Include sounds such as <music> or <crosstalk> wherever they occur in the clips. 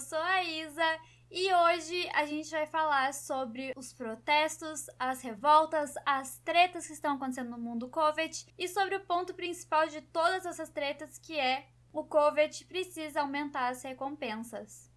eu sou a Isa e hoje a gente vai falar sobre os protestos, as revoltas, as tretas que estão acontecendo no mundo COVID e sobre o ponto principal de todas essas tretas que é o COVID precisa aumentar as recompensas.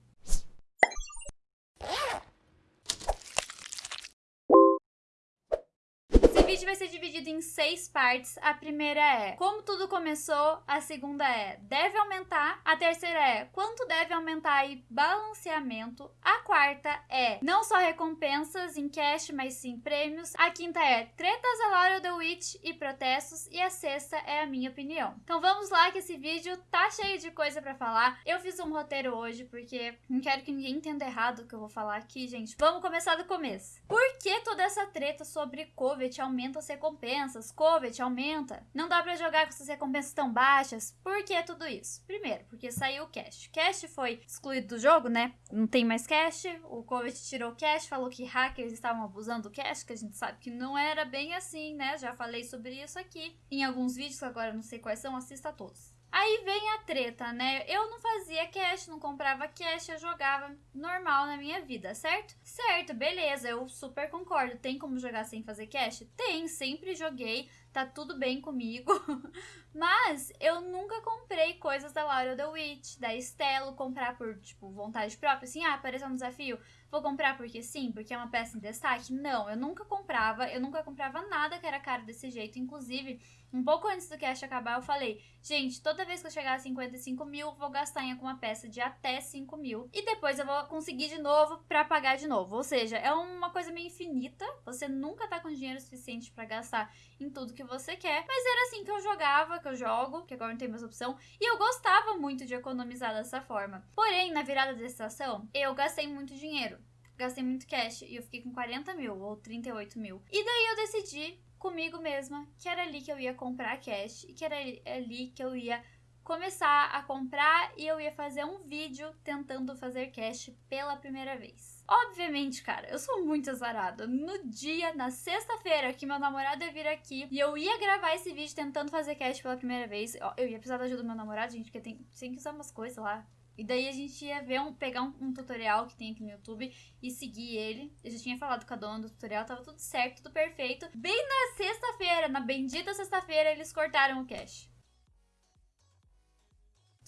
Vídeo vai ser dividido em seis partes. A primeira é como tudo começou, a segunda é deve aumentar, a terceira é quanto deve aumentar e balanceamento, a quarta é não só recompensas em cash, mas sim prêmios, a quinta é tretas a Laura The Witch e protestos e a sexta é a minha opinião. Então vamos lá que esse vídeo tá cheio de coisa para falar. Eu fiz um roteiro hoje porque não quero que ninguém entenda errado o que eu vou falar aqui, gente. Vamos começar do começo. Por que toda essa treta sobre COVID aumenta as recompensas, Covet aumenta. Não dá para jogar com essas recompensas tão baixas. Por que tudo isso? Primeiro, porque saiu o cash. Cash foi excluído do jogo, né? Não tem mais cash. O Covet tirou o cash, falou que hackers estavam abusando do cash, que a gente sabe que não era bem assim, né? Já falei sobre isso aqui em alguns vídeos, agora não sei quais são, assista a todos. Aí vem a treta, né? Eu não fazia cash, não comprava cash, eu jogava normal na minha vida, certo? Certo, beleza, eu super concordo. Tem como jogar sem fazer cash? Tem, sempre joguei, tá tudo bem comigo. <laughs> Mas eu nunca comprei coisas da Laura The Witch, da Estelo, comprar por, tipo, vontade própria. Assim, ah, apareceu um desafio, vou comprar porque sim, porque é uma peça em destaque. Não, eu nunca comprava, eu nunca comprava nada que era caro desse jeito. Inclusive, um pouco antes do cash acabar, eu falei, gente, toda vez que eu chegar a 55 mil, vou gastar em alguma peça de até 5 mil. E depois eu vou conseguir de novo pra pagar de novo. Ou seja, é uma coisa meio infinita. Você nunca tá com dinheiro suficiente para gastar em tudo que você quer. Mas era assim que eu jogava, que eu jogo, que agora não tem mais opção. E eu gostava muito de economizar dessa forma. Porém, na virada da estação, eu gastei muito dinheiro gastei muito cash e eu fiquei com 40 mil ou 38 mil. E daí eu decidi comigo mesma que era ali que eu ia comprar cash e que era ali que eu ia começar a comprar e eu ia fazer um vídeo tentando fazer cash pela primeira vez. Obviamente, cara, eu sou muito azarada. No dia, na sexta-feira, que meu namorado ia vir aqui e eu ia gravar esse vídeo tentando fazer cash pela primeira vez, eu ia precisar da ajuda do meu namorado, gente, porque tem, tem que usar umas coisas lá e daí a gente ia ver um, pegar um, um, tutorial que tem aqui no YouTube e seguir ele. Eu já tinha falado com a dona do tutorial, tava tudo certo, tudo perfeito. Bem na sexta-feira, na bendita sexta-feira, eles cortaram o cash.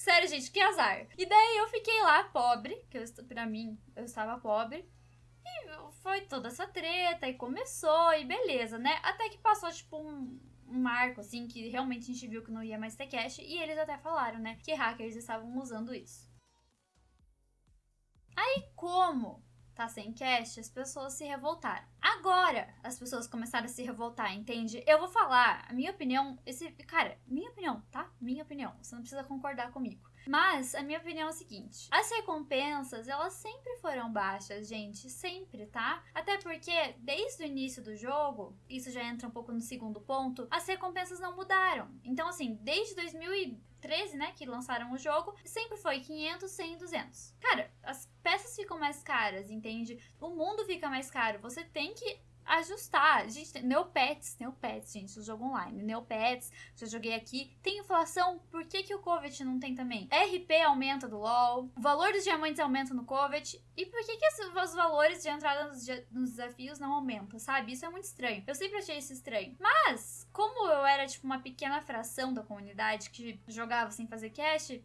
Sério, gente, que azar. E daí eu fiquei lá pobre, que eu, pra mim eu estava pobre. E foi toda essa treta, e começou, e beleza, né? Até que passou, tipo, um, um marco, assim, que realmente a gente viu que não ia mais ter cash. E eles até falaram, né, que hackers estavam usando isso. Aí, como tá sem cash, as pessoas se revoltaram. Agora, as pessoas começaram a se revoltar, entende? Eu vou falar, a minha opinião, esse, cara, minha opinião, tá? Minha opinião, você não precisa concordar comigo. Mas a minha opinião é o seguinte: as recompensas, elas sempre foram baixas, gente, sempre, tá? Até porque desde o início do jogo, isso já entra um pouco no segundo ponto, as recompensas não mudaram. Então assim, desde 2013, né, que lançaram o jogo, sempre foi 500, 100, 200. Cara, as peças ficam mais caras, entende? O mundo fica mais caro. Você tem que ajustar. Gente, Neopets, Neopets, gente, o jogo online. Neopets, já joguei aqui. Tem inflação, por que, que o Covet não tem também? RP aumenta do LoL, o valor dos diamantes aumenta no Covet. E por que, que os valores de entrada nos, nos desafios não aumentam, sabe? Isso é muito estranho. Eu sempre achei isso estranho. Mas, como eu era, tipo, uma pequena fração da comunidade que jogava sem fazer cash,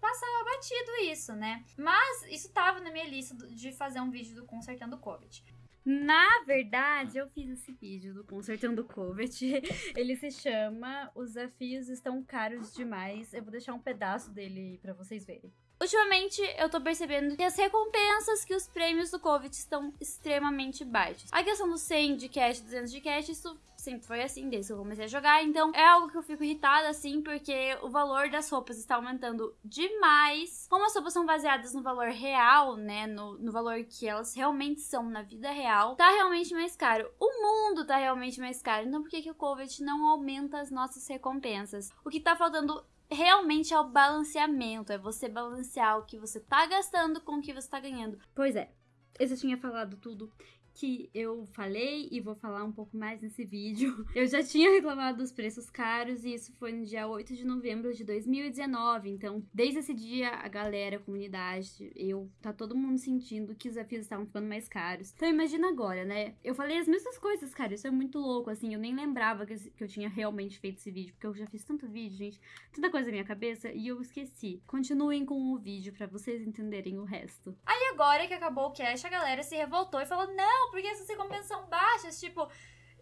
passava batido isso, né? Mas isso tava na minha lista de fazer um vídeo do Consertando Covid. Na verdade, eu fiz esse vídeo do Consertando Covet. <laughs> Ele se chama Os Desafios Estão Caros Demais. Eu vou deixar um pedaço dele para vocês verem. Ultimamente, eu tô percebendo que as recompensas que os prêmios do COVID estão extremamente baixos. A questão do 100 de cash, 200 de cash, isso sempre foi assim desde que eu comecei a jogar. Então é algo que eu fico irritada assim, porque o valor das roupas está aumentando demais. Como as roupas são baseadas no valor real, né? No, no valor que elas realmente são na vida real, tá realmente mais caro. O mundo tá realmente mais caro. Então por que, que o COVID não aumenta as nossas recompensas? O que tá faltando realmente é o balanceamento, é você balancear o que você tá gastando com o que você tá ganhando. Pois é, eu já tinha falado tudo que eu falei e vou falar um pouco mais nesse vídeo. <laughs> Eu já tinha reclamado dos preços caros e isso foi no dia 8 de novembro de 2019. Então, desde esse dia, a galera, a comunidade, eu, tá todo mundo sentindo que os desafios estavam ficando mais caros. Então, imagina agora, né? Eu falei as mesmas coisas, cara. Isso é muito louco, assim. Eu nem lembrava que, eu tinha realmente feito esse vídeo, porque eu já fiz tanto vídeo, gente, tanta coisa na minha cabeça e eu esqueci. Continuem com o vídeo para vocês entenderem o resto. Aí agora que acabou o cash, a galera se revoltou e falou: não, porque essas recompensas são baixas, tipo.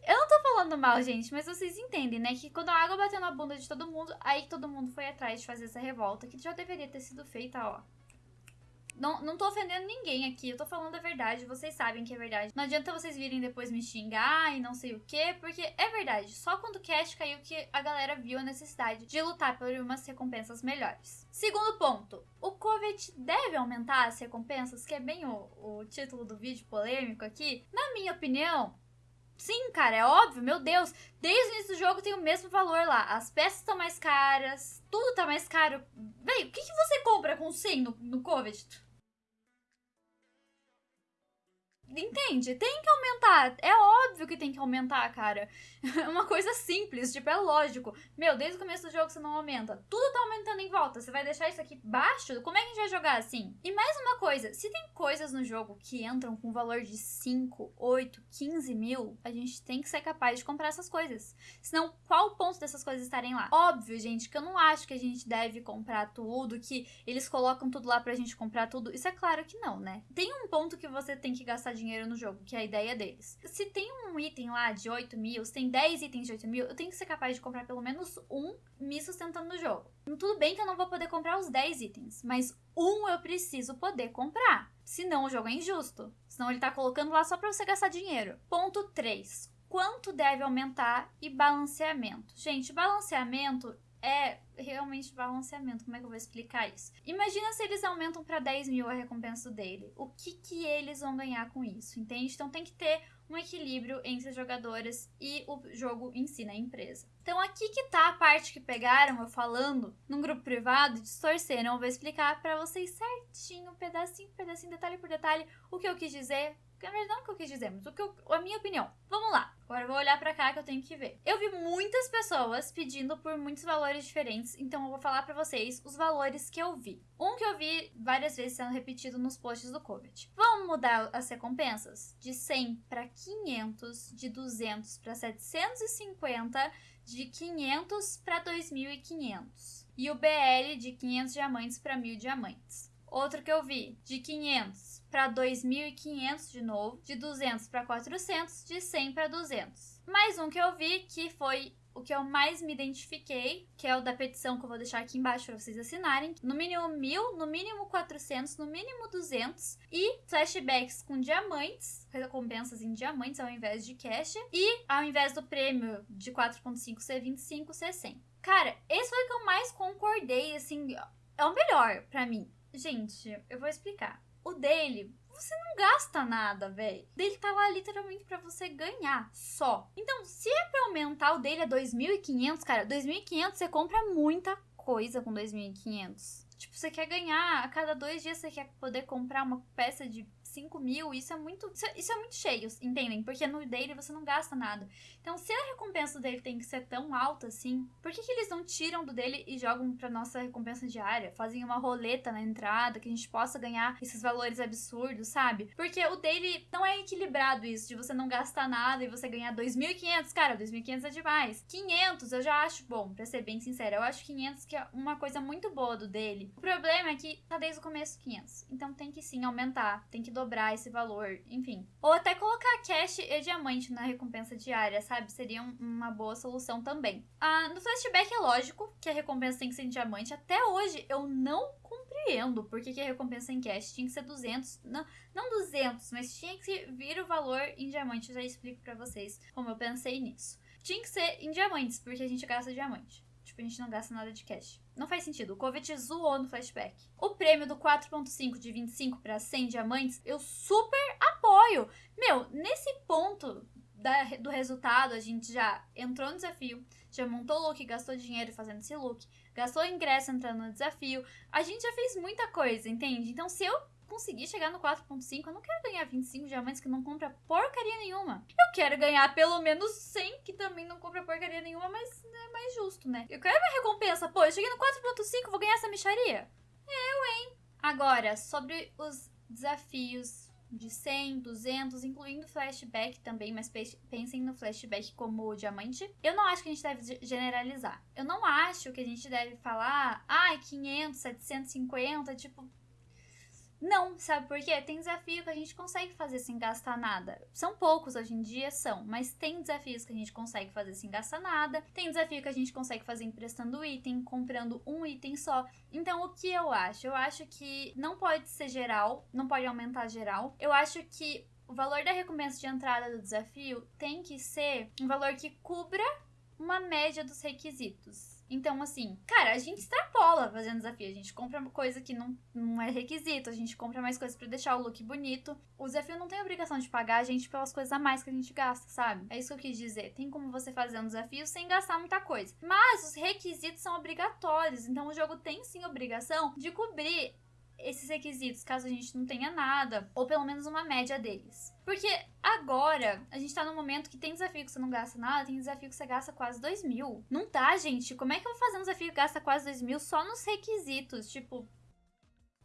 Eu não tô falando mal, gente, mas vocês entendem, né? Que quando a água bateu na bunda de todo mundo, aí todo mundo foi atrás de fazer essa revolta, que já deveria ter sido feita, ó, não, não tô ofendendo ninguém aqui, eu tô falando a verdade, vocês sabem que é verdade. Não adianta vocês virem depois me xingar e não sei o que, porque é verdade. Só quando o cash caiu que a galera viu a necessidade de lutar por umas recompensas melhores. Segundo ponto, o Covet deve aumentar as recompensas, que é bem o, o título do vídeo polêmico aqui. Na minha opinião, Sim, cara, é óbvio, meu Deus. Desde o início do jogo tem o mesmo valor lá. As peças estão mais caras, tudo tá mais caro. Véi, o que, que você compra com 100 no, no Covet? Entende? Tem que aumentar. É óbvio que tem que aumentar, cara. <laughs> É uma coisa simples, tipo, é lógico. Meu, desde o começo do jogo você não aumenta. Tudo tá aumentando em volta. Você vai deixar isso aqui baixo? Como é que a gente vai jogar assim? E mais uma coisa: se tem coisas no jogo que entram com valor de 5, 8, 15 mil, a gente tem que ser capaz de comprar essas coisas. Senão, qual o ponto dessas coisas estarem lá? Óbvio, gente, que eu não acho que a gente deve comprar tudo, que eles colocam tudo lá pra gente comprar tudo. Isso é claro que não, né? Tem um ponto que você tem que gastar dinheiro no jogo, que é a ideia deles. Se tem um item lá de 8 mil, se tem 10 itens de 8 mil, eu tenho que ser capaz de comprar pelo menos um me sustentando no jogo. Tudo bem que eu não vou poder comprar os 10 itens, mas um eu preciso poder comprar. Senão o jogo é injusto. Senão ele tá colocando lá só pra você gastar dinheiro. Ponto 3 quanto deve aumentar e balanceamento. Gente, balanceamento é realmente balanceamento. Como é que eu vou explicar isso? Imagina se eles aumentam para 10 mil a recompensa dele. O que, que eles vão ganhar com isso, entende? Então tem que ter um equilíbrio entre as jogadoras e o jogo em si, na empresa. Então aqui que tá a parte que pegaram eu falando num grupo privado, distorceram. Eu vou explicar para vocês certinho, pedacinho por pedacinho, detalhe por detalhe, o que eu quis dizer, na verdade, não o que eu quis dizer, mas o que eu, a minha opinião. Vamos lá. Agora eu vou olhar para cá que eu tenho que ver. Eu vi muitas pessoas pedindo por muitos valores diferentes, então eu vou falar para vocês os valores que eu vi. Um que eu vi várias vezes sendo repetido nos posts do Covid. Vamos mudar as recompensas de 100 para 500, de 200 para 750, de 500 para 2500. E o BL de 500 diamantes para 1000 diamantes. Outro que eu vi, de 500 para 2.500 de novo, de 200 para 400, de 100 para 200. Mais um que eu vi que foi o que eu mais me identifiquei, que é o da petição que eu vou deixar aqui embaixo para vocês assinarem. No mínimo 1000, no mínimo 400, no mínimo 200 e flashbacks com diamantes, recompensas em diamantes ao invés de cash e ao invés do prêmio de 4.5 ser 25 ser 100. Cara, esse foi o que eu mais concordei, assim, é o melhor para mim. Gente, eu vou explicar. O dele, você não gasta nada, velho. Dele tá lá literalmente para você ganhar só. Então, se é pra aumentar o dele a 2.500, cara, 2.500 você compra muita coisa com 2.500. Tipo, você quer ganhar, a cada dois dias você quer poder comprar uma peça de 5 mil, isso é muito. Isso é, isso é, muito cheio, entendem? Porque no dele você não gasta nada. Então, se a recompensa dele tem que ser tão alta assim, por que, que eles não tiram do dele e jogam pra nossa recompensa diária? Fazem uma roleta na entrada que a gente possa ganhar esses valores absurdos, sabe? Porque o dele não é equilibrado isso, de você não gastar nada e você ganhar 2.500. Cara, 2.500 é demais. 500 eu já acho bom, pra ser bem sincera. Eu acho 500 que é uma coisa muito boa do dele. O problema é que tá desde o começo 500. Então tem que sim aumentar, tem que dobrar esse valor, enfim. Ou até colocar cash e diamante na recompensa diária, sabe? Seria um, uma boa solução também. Ah, no flashback é lógico que a recompensa tem que ser em diamante. Até hoje eu não compreendo por que, que a recompensa em cash tinha que ser 200. Não, não 200, mas tinha que vir o valor em diamante. Eu já explico para vocês como eu pensei nisso. Tinha que ser em diamantes, porque a gente gasta diamante. Tipo, a gente não gasta nada de cash. Não faz sentido. O Covet zoou no flashback. O prêmio do 4.5 de 25 para 100 diamantes, eu super apoio. Meu, nesse ponto da, do resultado, a gente já entrou no desafio, já montou look, gastou dinheiro fazendo esse look, gastou ingresso entrando no desafio. A gente já fez muita coisa, entende? Então, se eu conseguir chegar no 4.5, eu não quero ganhar 25 diamantes que não compra porcaria nenhuma. Eu quero ganhar pelo menos 100 que também não compra porcaria nenhuma, mas é mais justo, né? Eu quero minha recompensa. Pô, eu cheguei no 4.5, vou ganhar essa micharia? Eu, hein? Agora, sobre os desafios de 100, 200, incluindo flashback também, mas pensem no flashback como diamante. Eu não acho que a gente deve generalizar. Eu não acho que a gente deve falar, ai, ah, 500, 750, tipo, não, sabe por quê? Tem desafio que a gente consegue fazer sem gastar nada. São poucos hoje em dia, são, mas tem desafios que a gente consegue fazer sem gastar nada. Tem desafio que a gente consegue fazer emprestando item, comprando um item só. Então, o que eu acho? Eu acho que não pode ser geral, não pode aumentar geral. Eu acho que o valor da recompensa de entrada do desafio tem que ser um valor que cubra uma média dos requisitos. Então, assim, cara, a gente extrapola fazendo desafio. A gente compra coisa que não, não é requisito, a gente compra mais coisas para deixar o look bonito. O desafio não tem obrigação de pagar a gente pelas coisas a mais que a gente gasta, sabe? É isso que eu quis dizer. Tem como você fazer um desafio sem gastar muita coisa. Mas os requisitos são obrigatórios. Então o jogo tem sim obrigação de cobrir esses requisitos, caso a gente não tenha nada, ou pelo menos uma média deles. Porque agora a gente tá num momento que tem desafio que você não gasta nada, tem desafio que você gasta quase 2 mil. Não tá, gente? Como é que eu vou fazer um desafio que gasta quase 2 mil só nos requisitos? Tipo,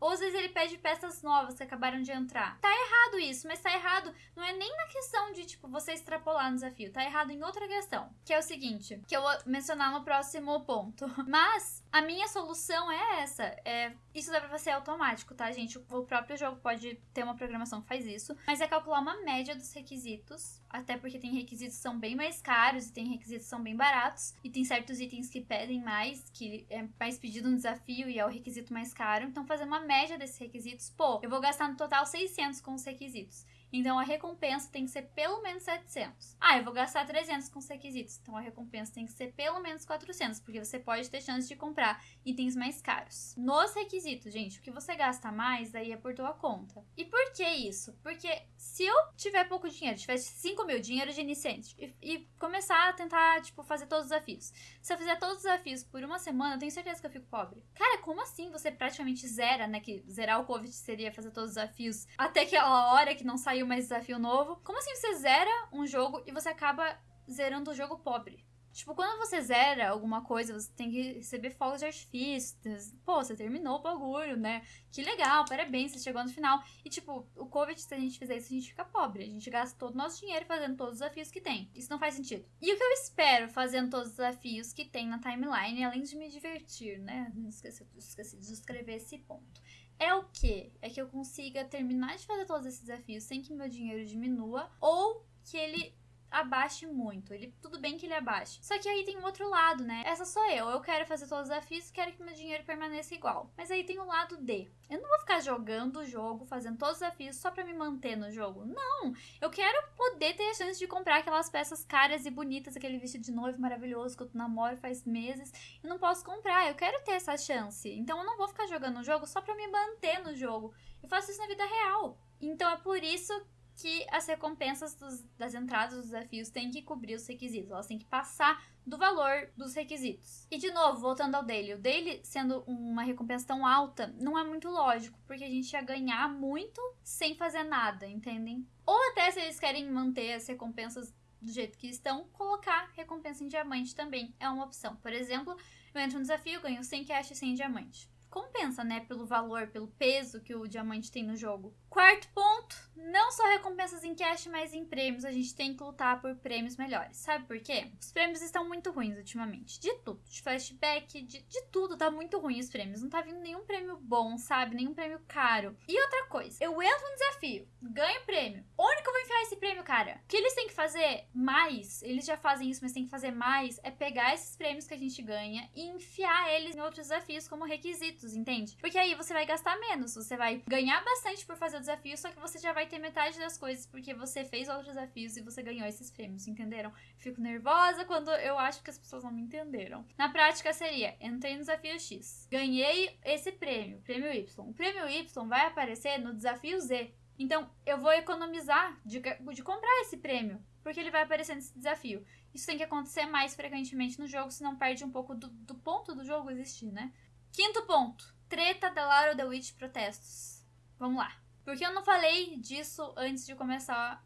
ou às vezes ele pede peças novas que acabaram de entrar. Tá errado isso, mas tá errado não é nem na questão de, tipo, você extrapolar no desafio. Tá errado em outra questão. Que é o seguinte, que eu vou mencionar no próximo ponto. <laughs> Mas a minha solução é essa. É, isso dá pra ser automático, tá, gente? O próprio jogo pode ter uma programação que faz isso. Mas é calcular uma média dos requisitos. Até porque tem requisitos que são bem mais caros e tem requisitos que são bem baratos. E tem certos itens que pedem mais, que é mais pedido no desafio e é o requisito mais caro. Então, fazer uma média desses requisitos, pô, eu vou gastar no total 600 com os requisitos. Então a recompensa tem que ser pelo menos 700. Ah, eu vou gastar 300 com os requisitos. Então a recompensa tem que ser pelo menos 400, porque você pode ter chance de comprar itens mais caros. Nos requisitos, gente, o que você gasta mais, daí é por tua conta. E por que isso? Porque se eu tiver pouco dinheiro, tivesse 5 mil dinheiro de iniciante e, e, começar a tentar, tipo, fazer todos os desafios. Se eu fizer todos os desafios por uma semana, eu tenho certeza que eu fico pobre. Cara, como assim você praticamente zera, né? Que zerar o Covid seria fazer todos os desafios até aquela hora que não saiu saiu mais desafio novo. Como assim você zera um jogo e você acaba zerando o jogo pobre? Tipo, quando você zera alguma coisa, você tem que receber fogos de artifício. Pô, você terminou o bagulho, né? Que legal, parabéns, você chegou no final. E, tipo, o Covid, se a gente fizer isso, a gente fica pobre. A gente gasta todo o nosso dinheiro fazendo todos os desafios que tem. Isso não faz sentido. E o que eu espero fazendo todos os desafios que tem na timeline, além de me divertir, né? Esqueci, esqueci de escrever esse ponto é o que? É que eu consiga terminar de fazer todos esses desafios sem que meu dinheiro diminua ou que ele abaixe muito. Ele tudo bem que ele abaixe. Só que aí tem um outro lado, né? Essa sou eu. Eu quero fazer todos os desafios, quero que meu dinheiro permaneça igual. Mas aí tem o lado D. Eu não vou ficar jogando o jogo, fazendo todos os desafios só para me manter no jogo. Não. Eu quero poder ter a chance de comprar aquelas peças caras e bonitas, aquele vestido de noivo maravilhoso que eu namoro faz meses e não posso comprar. Eu quero ter essa chance. Então eu não vou ficar jogando o jogo só para me manter no jogo. Eu faço isso na vida real. Então é por isso que as recompensas dos, das entradas dos desafios têm que cobrir os requisitos, elas têm que passar do valor dos requisitos. E de novo, voltando ao daily, o daily sendo uma recompensa tão alta, não é muito lógico, porque a gente ia ganhar muito sem fazer nada, entendem? Ou até se eles querem manter as recompensas do jeito que estão, colocar recompensa em diamante também é uma opção. Por exemplo, eu entro no desafio, ganho 100 cash e 100 diamante compensa, né? Pelo valor, pelo peso que o diamante tem no jogo. Quarto ponto, não só recompensas em cash, mas em prêmios. A gente tem que lutar por prêmios melhores. Sabe por quê? Os prêmios estão muito ruins ultimamente. De tudo. De flashback, de, de tudo. Tá muito ruim os prêmios. Não tá vindo nenhum prêmio bom, sabe? Nenhum prêmio caro. E outra coisa, eu entro no desafio, ganho prêmio. Onde que eu vou enfiar esse prêmio, cara? O que eles têm que fazer mais, eles já fazem isso, mas tem que fazer mais, é pegar esses prêmios que a gente ganha e enfiar eles em outros desafios como requisitos entende? Porque aí você vai gastar menos, você vai ganhar bastante por fazer desafio, só que você já vai ter metade das coisas porque você fez outros desafios e você ganhou esses prêmios, entenderam? Fico nervosa quando eu acho que as pessoas não me entenderam. Na prática seria, entrei no desafio X, ganhei esse prêmio, prêmio Y. O prêmio Y vai aparecer no desafio Z. Então, eu vou economizar de, de comprar esse prêmio, porque ele vai aparecer nesse desafio. Isso tem que acontecer mais frequentemente no jogo, senão perde um pouco do, do ponto do jogo existir, né? Quinto ponto. Treta da Laura The Witch protestos. Vamos lá. Porque eu não falei disso antes de começar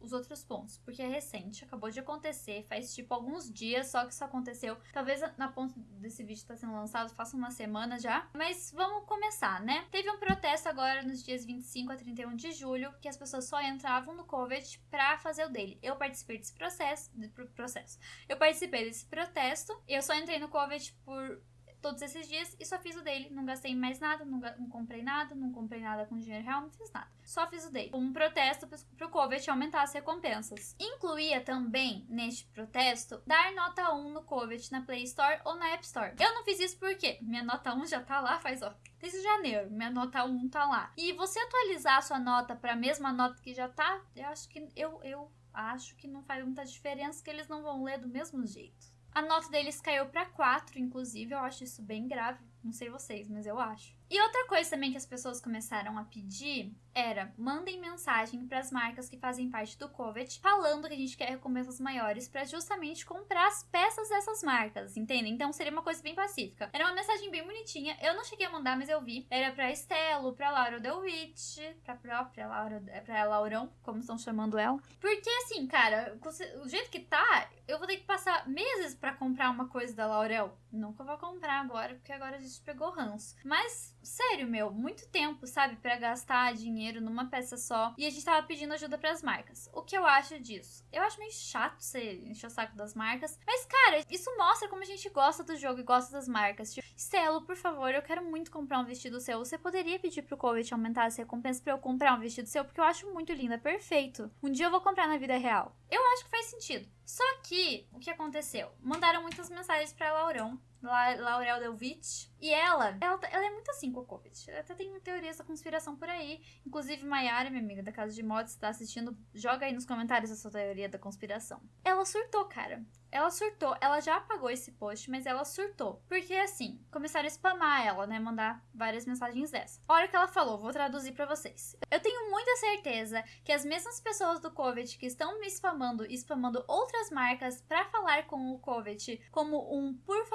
os outros pontos, porque é recente, acabou de acontecer, faz tipo alguns dias só que isso aconteceu. Talvez na ponta desse vídeo está sendo lançado, faça uma semana já. Mas vamos começar, né? Teve um protesto agora nos dias 25 a 31 de julho, que as pessoas só entravam no COVID pra fazer o dele. Eu participei desse processo, processo. Eu participei desse protesto. Eu só entrei no COVID por todos esses dias e só fiz o dele. Não gastei mais nada, não, não, comprei nada, não comprei nada com dinheiro real, não fiz nada. Só fiz o dele. Um protesto pro COVID aumentar as recompensas. Incluía também, neste protesto, dar nota 1 no COVID na Play Store ou na App Store. Eu não fiz isso porque minha nota 1 já tá lá faz, ó, desde janeiro. Minha nota 1 tá lá. E você atualizar a sua nota pra mesma nota que já tá, eu acho que eu, eu acho que não faz muita diferença, que eles não vão ler do mesmo jeito. A nota deles caiu para 4, inclusive, eu acho isso bem grave. Não sei vocês, mas eu acho. E outra coisa também que as pessoas começaram a pedir era mandem mensagem para as marcas que fazem parte do Covet falando que a gente quer recompensas maiores para justamente comprar as peças dessas marcas, entendem? Então seria uma coisa bem pacífica. Era uma mensagem bem bonitinha. Eu não cheguei a mandar, mas eu vi. Era para Estelo, para Laura Delwitch, para própria Laura, para Laurão, como estão chamando ela. Porque assim, cara, o jeito que tá, eu vou ter que passar meses para comprar uma coisa da Laurel. Nunca vou comprar agora, porque agora a gente pegou ranço. Mas sério, meu, muito tempo, sabe, para gastar dinheiro numa peça só. E a gente tava pedindo ajuda para as marcas. O que eu acho disso? Eu acho meio chato você encher o saco das marcas. Mas, cara, isso mostra como a gente gosta do jogo e gosta das marcas. Tipo, Stelo, por favor, eu quero muito comprar um vestido seu. Você poderia pedir pro Covet aumentar as recompensas pra eu comprar um vestido seu? Porque eu acho muito lindo, é perfeito. Um dia eu vou comprar na vida real. Eu acho que faz sentido. Só que, o que aconteceu? Mandaram muitas mensagens pra Laurão La Laurel Delvich. E ela, ela, ela é muito assim com o Covid. Até tem teorias da conspiração por aí. Inclusive, Maiara, minha amiga da Casa de Mods, está assistindo, joga aí nos comentários a sua teoria da conspiração. Ela surtou, cara. Ela surtou, ela já apagou esse post, mas ela surtou. Porque assim, começaram a spamar ela, né? Mandar várias mensagens dessa. A hora que ela falou, vou traduzir para vocês. Eu tenho muita certeza que as mesmas pessoas do Covet que estão me spamando e spamando outras marcas para falar com o Covet como um por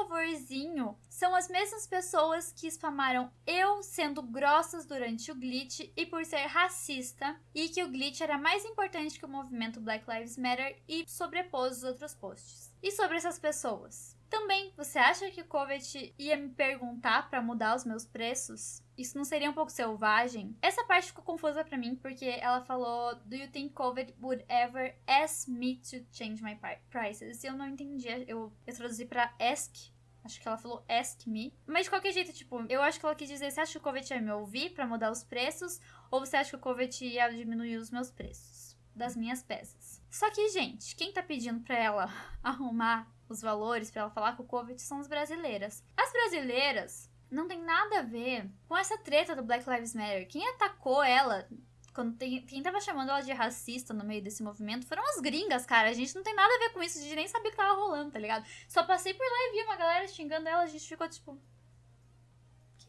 são as mesmas pessoas que spamaram eu sendo grossas durante o glitch e por ser racista e que o glitch era mais importante que o movimento Black Lives Matter e sobrepôs os outros posts. E sobre essas pessoas? Também, você acha que o Covet ia me perguntar para mudar os meus preços? Isso não seria um pouco selvagem? Essa parte ficou confusa para mim porque ela falou: Do you think Covet would ever ask me to change my prices? E eu não entendi. Eu, eu traduzi para ask. Acho que ela falou ask me. Mas de qualquer jeito, tipo, eu acho que ela quis dizer: Você acha que o Covet ia me ouvir para mudar os preços? Ou você acha que o Covet ia diminuir os meus preços das minhas peças? Só que, gente, quem tá pedindo pra ela <laughs> arrumar os valores, para ela falar com o Covid, são as brasileiras. As brasileiras não tem nada a ver com essa treta do Black Lives Matter. Quem atacou ela quando tem, quem tava chamando ela de racista no meio desse movimento foram as gringas, cara. A gente não tem nada a ver com isso, a gente nem sabia o que tava rolando, tá ligado? Só passei por lá e vi uma galera xingando ela, a gente ficou tipo,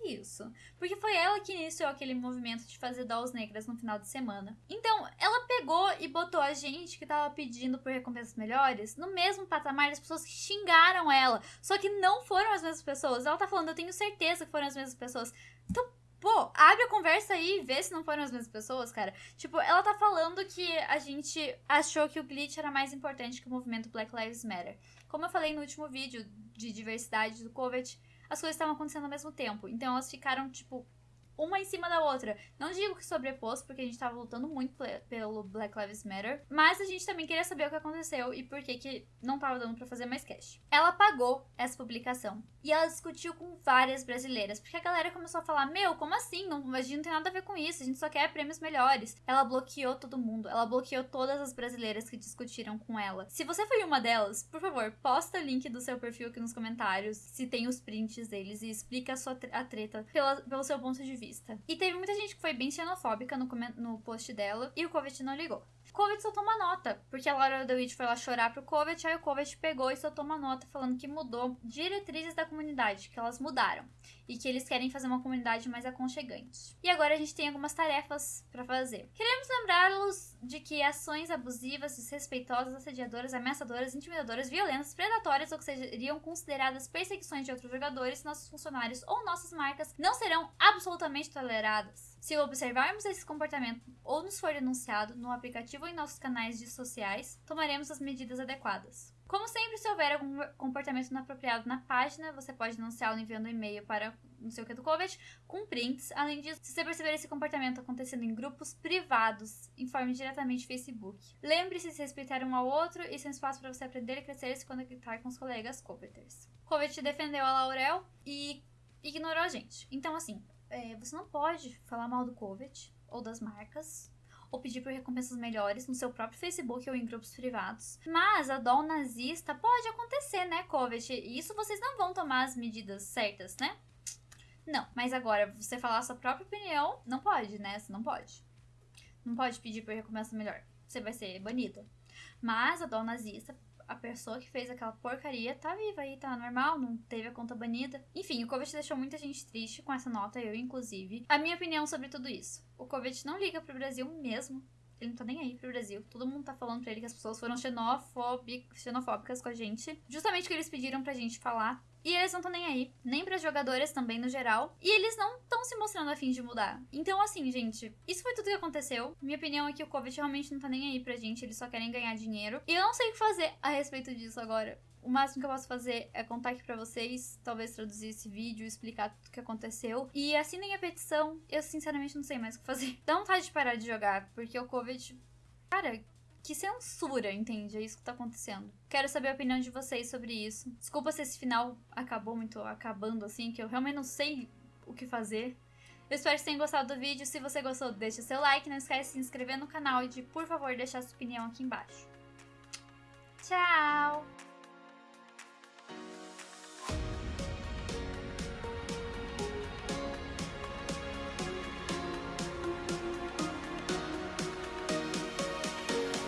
isso. Porque foi ela que iniciou aquele movimento de fazer dolls negras no final de semana. Então, ela pegou e botou a gente que tava pedindo por recompensas melhores no mesmo patamar das pessoas que xingaram ela. Só que não foram as mesmas pessoas. Ela tá falando, eu tenho certeza que foram as mesmas pessoas. Então, Pô, abre a conversa aí e vê se não foram as mesmas pessoas, cara. Tipo, ela tá falando que a gente achou que o glitch era mais importante que o movimento Black Lives Matter. Como eu falei no último vídeo de diversidade do COVID, as coisas estavam acontecendo ao mesmo tempo. Então elas ficaram, tipo, uma em cima da outra. Não digo que sobreposto, porque a gente tava lutando muito pelo Black Lives Matter, mas a gente também queria saber o que aconteceu e por que que não tava dando para fazer mais cash. Ela apagou essa publicação e ela discutiu com várias brasileiras, porque a galera começou a falar: "Meu, como assim? Não, a gente não tem nada a ver com isso, a gente só quer prêmios melhores". Ela bloqueou todo mundo. Ela bloqueou todas as brasileiras que discutiram com ela. Se você foi uma delas, por favor, posta o link do seu perfil aqui nos comentários, se tem os prints deles e explica a sua a treta pela, pelo seu ponto de vista. E teve muita gente que foi bem xenofóbica no, no post dela e o Covid não ligou. Covet soltou uma nota, porque a Laura DeWitt foi lá chorar pro Covet, aí o Covet pegou e soltou uma nota falando que mudou diretrizes da comunidade, que elas mudaram. E que eles querem fazer uma comunidade mais aconchegante. E agora a gente tem algumas tarefas para fazer. Queremos lembrá-los de que ações abusivas, desrespeitosas, assediadoras, ameaçadoras, intimidadoras, violentas, predatórias ou que seriam consideradas perseguições de outros jogadores, nossos funcionários ou nossas marcas não serão absolutamente toleradas. Se observarmos esse comportamento ou nos for denunciado no aplicativo ou em nossos canais de sociais, tomaremos as medidas adequadas. Como sempre, se houver algum comportamento inapropriado na página, você pode denunciá-lo enviando um e-mail para não sei o que do COVID com prints. Além disso, se você perceber esse comportamento acontecendo em grupos privados, informe diretamente Facebook. Lembre-se de respeitar um ao outro e sem espaço para você aprender e crescer se conectar com os colegas coveters. COVID defendeu a Laurel e ignorou a gente. Então, assim, é, você não pode falar mal do COVID ou das marcas ou pedir por recompensas melhores no seu próprio Facebook ou em grupos privados. Mas a dó nazista pode acontecer, né, Covet? E isso vocês não vão tomar as medidas certas, né? Não, mas agora, você falar a sua própria opinião, não pode, né? Você não pode. Não pode pedir por recompensa melhor. Você vai ser banida. Mas a dó nazista a pessoa que fez aquela porcaria tá viva aí, tá normal, não teve a conta banida. Enfim, o Covid deixou muita gente triste com essa nota, eu inclusive. A minha opinião sobre tudo isso. O Covid não liga pro Brasil mesmo. Ele não tá nem aí pro Brasil. Todo mundo tá falando pra ele que as pessoas foram xenofóbicas com a gente. Justamente o que eles pediram pra gente falar. E eles não estão nem aí, nem para jogadores também no geral. E eles não estão se mostrando a fim de mudar. Então, assim, gente, isso foi tudo que aconteceu. Minha opinião é que o Covid realmente não tá nem aí pra gente, eles só querem ganhar dinheiro. E eu não sei o que fazer a respeito disso agora. O máximo que eu posso fazer é contar aqui pra vocês, talvez traduzir esse vídeo, explicar tudo o que aconteceu. E assinem a petição. Eu sinceramente não sei mais o que fazer. <laughs> Dá vontade de parar de jogar, porque o Covid. Cara, que censura, entende? É isso que tá acontecendo. Quero saber a opinião de vocês sobre isso. Desculpa se esse final acabou muito acabando assim, que eu realmente não sei o que fazer. Eu espero que tenham gostado do vídeo. Se você gostou, deixa seu like. Não esquece de se inscrever no canal e de, por favor, deixar sua opinião aqui embaixo. Tchau!